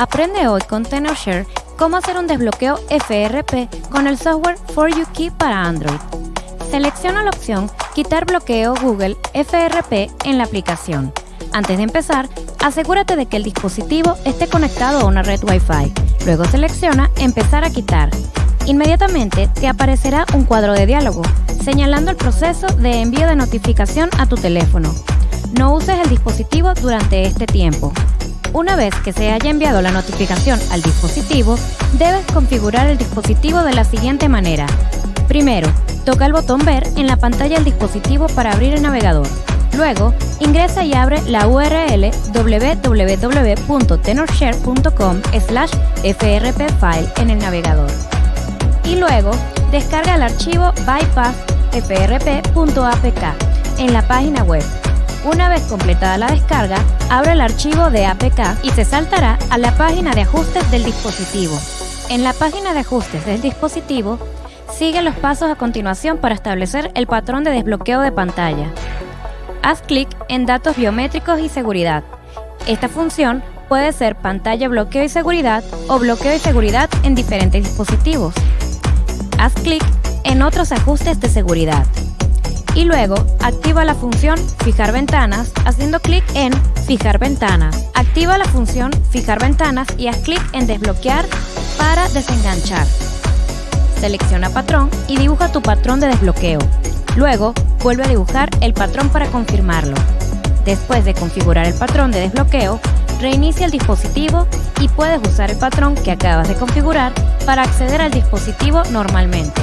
Aprende hoy con TenorShare cómo hacer un desbloqueo FRP con el software For You Key para Android. Selecciona la opción Quitar bloqueo Google FRP en la aplicación. Antes de empezar, asegúrate de que el dispositivo esté conectado a una red Wi-Fi. Luego selecciona Empezar a quitar. Inmediatamente te aparecerá un cuadro de diálogo señalando el proceso de envío de notificación a tu teléfono. No uses el dispositivo durante este tiempo. Una vez que se haya enviado la notificación al dispositivo, debes configurar el dispositivo de la siguiente manera. Primero, toca el botón Ver en la pantalla del dispositivo para abrir el navegador. Luego, ingresa y abre la URL www.tenorshare.com frpfile en el navegador. Y luego, descarga el archivo bypassfrp.apk en la página web una vez completada la descarga, abre el archivo de APK y se saltará a la página de ajustes del dispositivo. En la página de ajustes del dispositivo, sigue los pasos a continuación para establecer el patrón de desbloqueo de pantalla. Haz clic en Datos biométricos y seguridad. Esta función puede ser pantalla bloqueo y seguridad o bloqueo y seguridad en diferentes dispositivos. Haz clic en Otros ajustes de seguridad y luego activa la función Fijar ventanas haciendo clic en Fijar ventanas. Activa la función Fijar ventanas y haz clic en Desbloquear para desenganchar. Selecciona patrón y dibuja tu patrón de desbloqueo. Luego, vuelve a dibujar el patrón para confirmarlo. Después de configurar el patrón de desbloqueo, reinicia el dispositivo y puedes usar el patrón que acabas de configurar para acceder al dispositivo normalmente.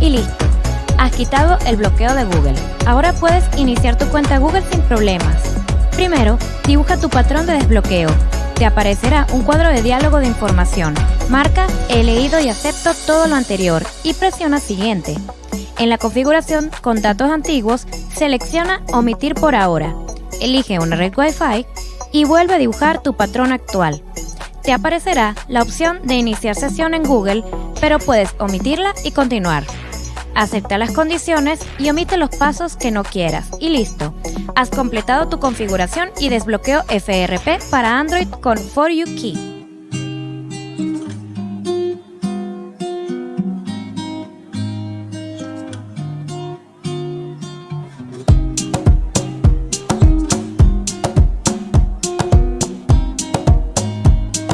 Y listo. Has quitado el bloqueo de Google. Ahora puedes iniciar tu cuenta Google sin problemas. Primero, dibuja tu patrón de desbloqueo. Te aparecerá un cuadro de diálogo de información. Marca He leído y acepto todo lo anterior y presiona Siguiente. En la configuración con datos antiguos, selecciona Omitir por ahora. Elige una red Wi-Fi y vuelve a dibujar tu patrón actual. Te aparecerá la opción de iniciar sesión en Google, pero puedes omitirla y continuar. Acepta las condiciones y omite los pasos que no quieras. Y listo. Has completado tu configuración y desbloqueo FRP para Android con For You Key.